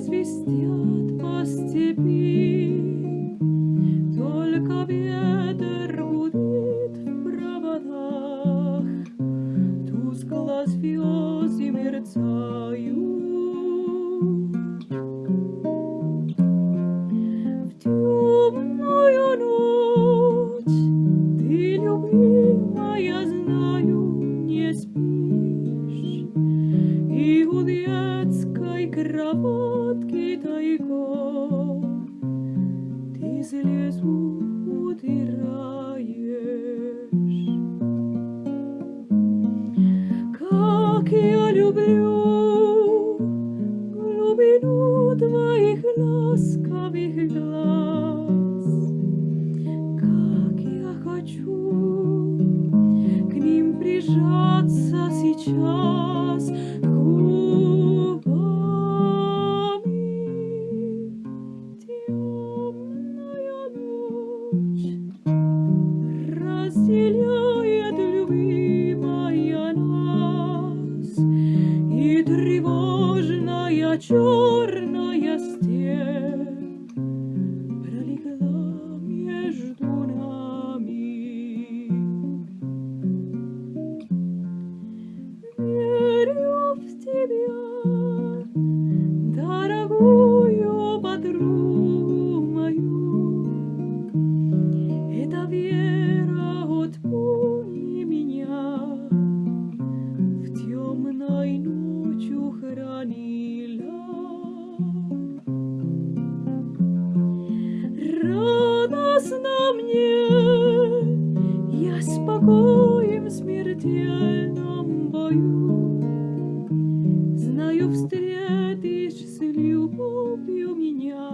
свистят по степи, Только ветер гудит в проводах, Тускло звезды мерцают. В темную ночь ты, любимая, знаю, не спишь, И у детской кроватки Ты слезу утираешь. Как я люблю глубину твоих ласковых глаз, Как я хочу к ним прижаться сейчас черная степь Знаю, встретишь с любовью меня,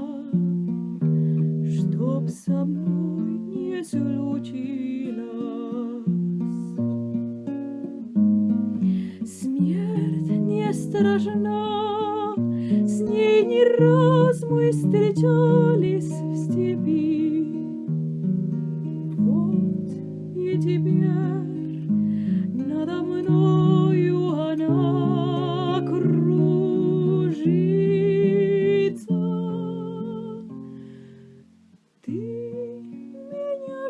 Чтоб со мной не случилось. Смерть не страшна, с ней не раз мы встречались в степи. Вот и теперь надо мною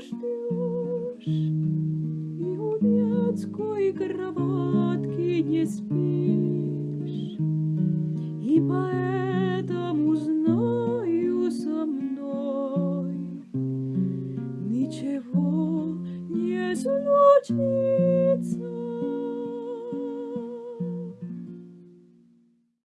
ждешь и у детской кроватки не спишь, и поэтому знаю со мной ничего не случится.